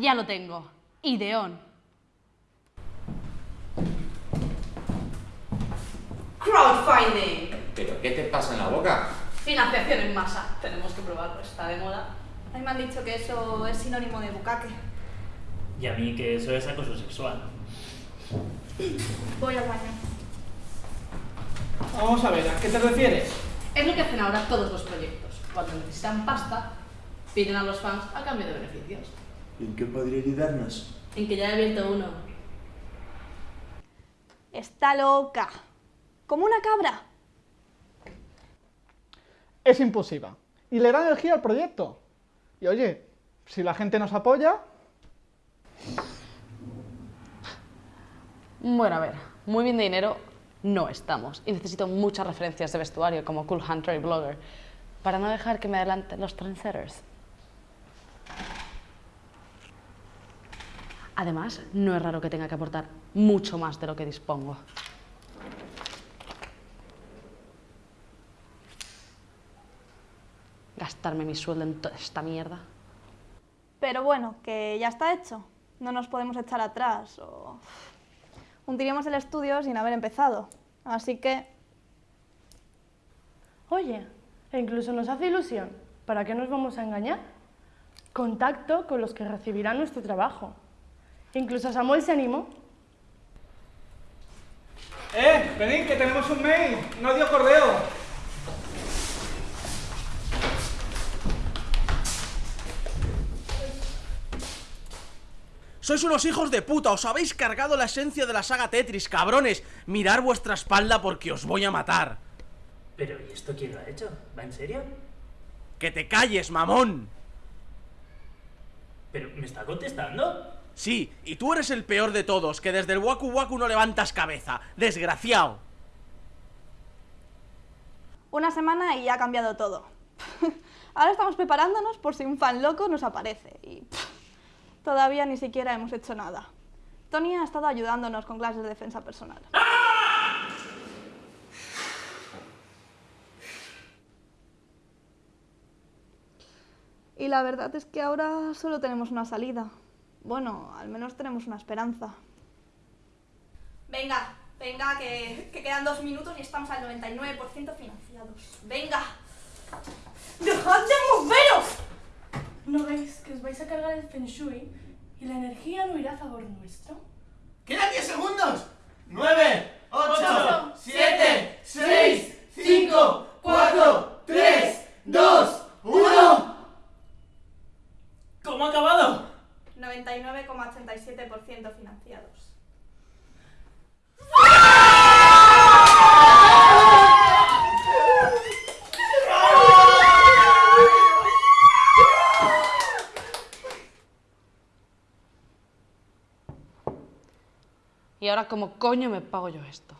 Ya lo tengo. Ideón. Crowdfunding. ¿Pero qué te pasa en la boca? Financiación en masa. Tenemos que probarlo, está de moda. A mí me han dicho que eso es sinónimo de bucaque. Y a mí que eso es acoso sexual. Voy al baño. Vamos a ver, ¿a qué te refieres? Es lo que hacen ahora todos los proyectos. Cuando necesitan pasta, piden a los fans a cambio de beneficios. ¿En qué podría ayudarnos? En que ya he abierto uno. Está loca. Como una cabra. Es impulsiva. Y le da energía al proyecto. Y oye, si la gente nos apoya, Bueno, a ver, muy bien de dinero no estamos. Y necesito muchas referencias de vestuario como Cool Hunter y Blogger para no dejar que me adelanten los trendsetters. Además, no es raro que tenga que aportar mucho más de lo que dispongo. Gastarme mi sueldo en toda esta mierda. Pero bueno, que ya está hecho. No nos podemos echar atrás o... Hundiríamos el estudio sin haber empezado. Así que... Oye, e incluso nos hace ilusión. ¿Para qué nos vamos a engañar? Contacto con los que recibirán nuestro trabajo. Incluso Samuel se animó. ¡Eh! Venid, que tenemos un mail. No dio correo. Sois unos hijos de puta, os habéis cargado la esencia de la saga Tetris, cabrones. Mirar vuestra espalda porque os voy a matar. Pero, ¿y esto quién lo ha hecho? ¿Va en serio? ¡Que te calles, mamón! ¿Pero me está contestando? Sí, y tú eres el peor de todos, que desde el Waku Waku no levantas cabeza. Desgraciado. Una semana y ya ha cambiado todo. Ahora estamos preparándonos por si un fan loco nos aparece. Y pff, todavía ni siquiera hemos hecho nada. Tony ha estado ayudándonos con clases de defensa personal. Y la verdad es que ahora solo tenemos una salida. Bueno, al menos tenemos una esperanza. Venga, venga, que, que quedan dos minutos y estamos al 99% financiados. Venga. ¡Dejad de moveros! ¿No veis que os vais a cargar el Feng Shui y la energía no irá a favor nuestro? ¡Quedan 10 segundos! 9, 8, Ocho, 7, 6, 5, 4, 3, 2, 1. ¿Cómo ha acabado? 99,87% financiados. Y ahora, ¿cómo coño me pago yo esto?